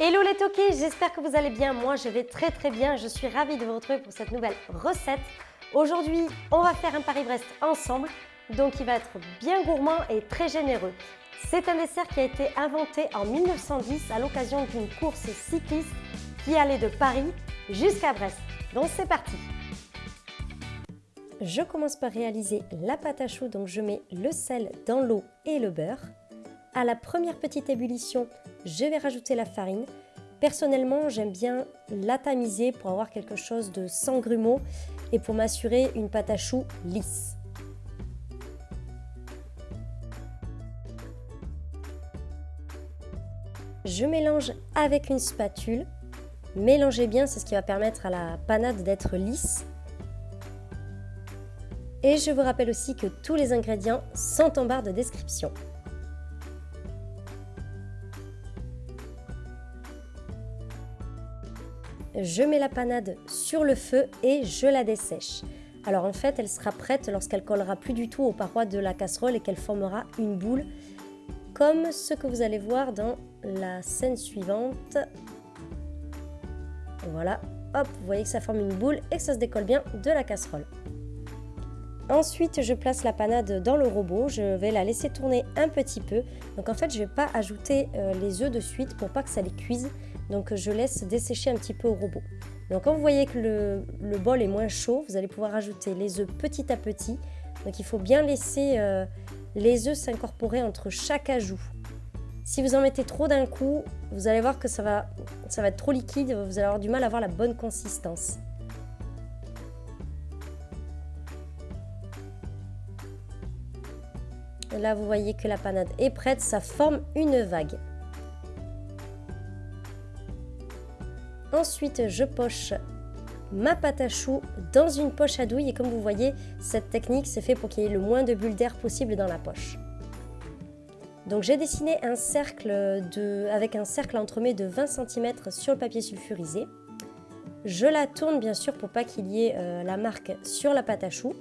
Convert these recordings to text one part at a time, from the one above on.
Hello les toqués, j'espère que vous allez bien. Moi, je vais très très bien. Je suis ravie de vous retrouver pour cette nouvelle recette. Aujourd'hui, on va faire un Paris-Brest ensemble. Donc, il va être bien gourmand et très généreux. C'est un dessert qui a été inventé en 1910 à l'occasion d'une course cycliste qui allait de Paris jusqu'à Brest. Donc, c'est parti Je commence par réaliser la pâte à choux. Donc, je mets le sel dans l'eau et le beurre. À la première petite ébullition, je vais rajouter la farine. Personnellement, j'aime bien la tamiser pour avoir quelque chose de sans grumeaux et pour m'assurer une pâte à choux lisse. Je mélange avec une spatule. Mélangez bien, c'est ce qui va permettre à la panade d'être lisse. Et je vous rappelle aussi que tous les ingrédients sont en barre de description. Je mets la panade sur le feu et je la dessèche. Alors en fait, elle sera prête lorsqu'elle collera plus du tout aux parois de la casserole et qu'elle formera une boule, comme ce que vous allez voir dans la scène suivante. Voilà, hop, vous voyez que ça forme une boule et que ça se décolle bien de la casserole. Ensuite, je place la panade dans le robot, je vais la laisser tourner un petit peu. Donc en fait, je ne vais pas ajouter euh, les œufs de suite pour pas que ça les cuise. Donc je laisse dessécher un petit peu au robot. Donc quand vous voyez que le, bol est moins chaud, vous allez pouvoir ajouter les œufs petit à petit. Donc il faut bien laisser euh, les œufs s'incorporer entre chaque ajout. Si vous en mettez trop d'un coup, vous allez voir que ça va, ça va être trop liquide, vous allez avoir du mal à avoir la bonne consistance. là, vous voyez que la panade est prête, ça forme une vague. Ensuite, je poche ma pâte à choux dans une poche à douille et comme vous voyez, cette technique c'est fait pour qu'il y ait le moins de bulles d'air possible dans la poche. Donc j'ai dessiné un cercle avec un cercle entremets de 20 cm sur le papier sulfurisé. Je la tourne bien sûr pour pas qu'il y ait euh, la marque sur la pâte à choux.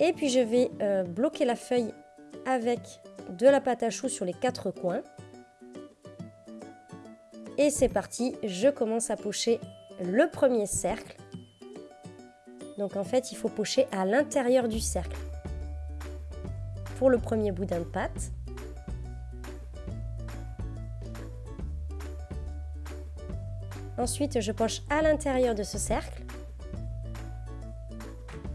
Et puis je vais euh, bloquer la feuille avec de la pâte à choux sur les quatre coins. Et c'est parti, je commence à pocher le premier cercle. Donc en fait, il faut pocher à l'intérieur du cercle. Pour le premier boudin de pâte. Ensuite, je poche à l'intérieur de ce cercle.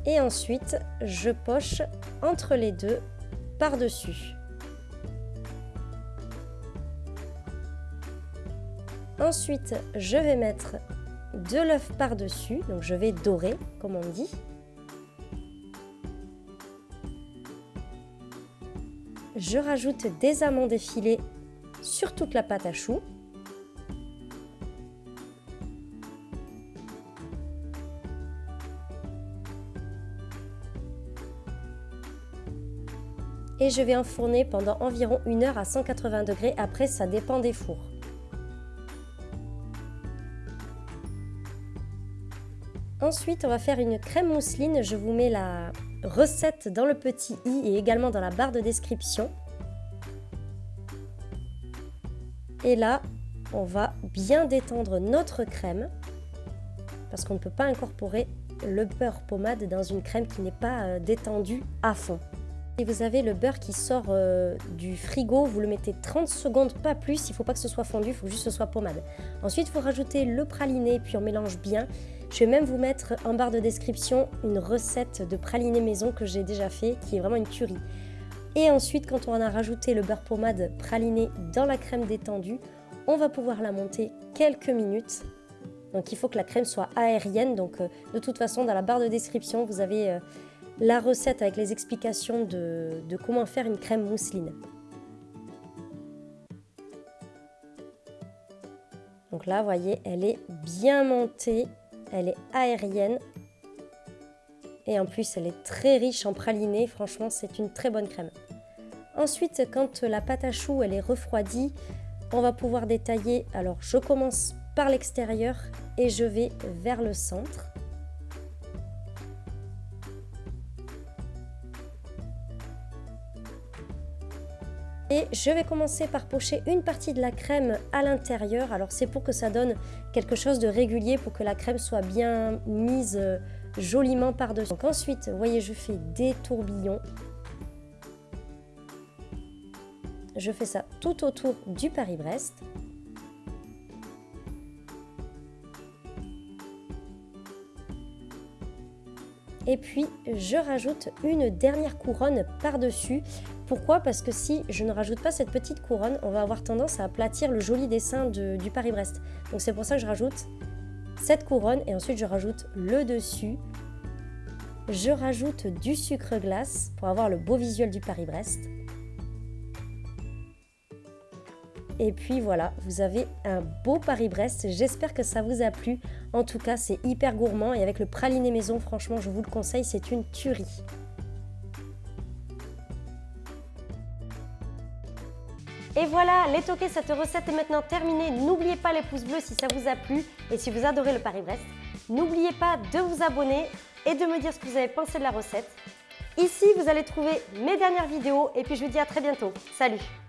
Et ensuite, je poche entre les deux par-dessus. Ensuite, je vais mettre de l'œuf par-dessus, donc je vais dorer, comme on dit. Je rajoute des amandes effilées sur toute la pâte à choux. Et je vais enfourner pendant environ une heure à 180 degrés, après ça dépend des fours. Ensuite, on va faire une crème mousseline. Je vous mets la recette dans le petit i et également dans la barre de description. Et là, on va bien détendre notre crème parce qu'on ne peut pas incorporer le beurre pommade dans une crème qui n'est pas euh, détendue à fond. Si vous avez le beurre qui sort euh, du frigo, vous le mettez 30 secondes, pas plus. Il ne faut pas que ce soit fondu, il faut juste que ce soit pommade. Ensuite, vous rajoutez le praliné, puis on mélange bien. Je vais même vous mettre en barre de description une recette de praliné maison que j'ai déjà fait, qui est vraiment une tuerie. Et ensuite, quand on a rajouté le beurre pommade praliné dans la crème détendue, on va pouvoir la monter quelques minutes. Donc il faut que la crème soit aérienne. Donc euh, de toute façon, dans la barre de description, vous avez euh, la recette avec les explications de, de comment faire une crème mousseline. Donc là, vous voyez, elle est bien montée elle est aérienne. Et en plus, elle est très riche en praliné. Franchement, c'est une très bonne crème. Ensuite, quand la pâte à choux elle est refroidie, on va pouvoir détailler. Alors, je commence par l'extérieur et je vais vers le centre. Et je vais commencer par pocher une partie de la crème à l'intérieur. Alors c'est pour que ça donne quelque chose de régulier, pour que la crème soit bien mise euh, joliment par-dessus. Donc ensuite, vous voyez, je fais des tourbillons. Je fais ça tout autour du Paris-Brest. Et puis, je rajoute une dernière couronne par-dessus. Pourquoi? Parce que si je ne rajoute pas cette petite couronne, on va avoir tendance à aplatir le joli dessin du Paris-Brest. Donc c'est pour ça que je rajoute cette couronne et ensuite je rajoute le dessus. Je rajoute du sucre glace pour avoir le beau visuel du Paris-Brest. Et puis voilà, vous avez un beau Paris-Brest. J'espère que ça vous a plu. En tout cas, c'est hyper gourmand et avec le praliné maison, franchement, je vous le conseille, c'est une tuerie. Et voilà, les toqués, cette recette est maintenant terminée. N'oubliez pas les pouces bleus si ça vous a plu et si vous adorez le Paris-Brest. N'oubliez pas de vous abonner et de me dire ce que vous avez pensé de la recette. Ici, vous allez trouver mes dernières vidéos et puis je vous dis à très bientôt. Salut